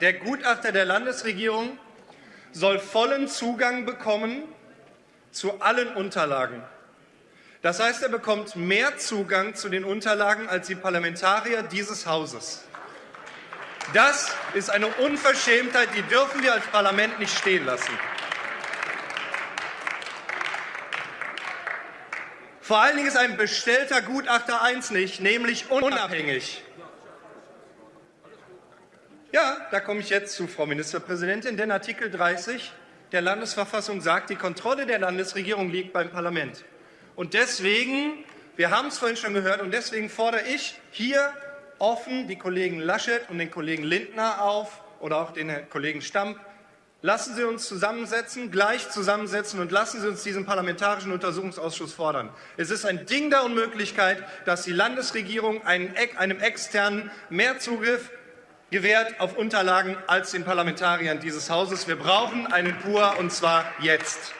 der Gutachter der Landesregierung soll vollen Zugang bekommen zu allen Unterlagen. Das heißt, er bekommt mehr Zugang zu den Unterlagen als die Parlamentarier dieses Hauses. Das ist eine Unverschämtheit, die dürfen wir als Parlament nicht stehen lassen. Vor allen Dingen ist ein bestellter Gutachter eins nicht, nämlich unabhängig. Ja, da komme ich jetzt zu, Frau Ministerpräsidentin, denn Artikel 30 der Landesverfassung sagt, die Kontrolle der Landesregierung liegt beim Parlament. Und deswegen, wir haben es vorhin schon gehört, und deswegen fordere ich hier offen die Kollegen Laschet und den Kollegen Lindner auf oder auch den Kollegen Stamp, Lassen Sie uns zusammensetzen, gleich zusammensetzen und lassen Sie uns diesen Parlamentarischen Untersuchungsausschuss fordern. Es ist ein Ding der Unmöglichkeit, dass die Landesregierung einem externen mehr Zugriff gewährt auf Unterlagen als den Parlamentariern dieses Hauses. Wir brauchen einen PUA, und zwar jetzt.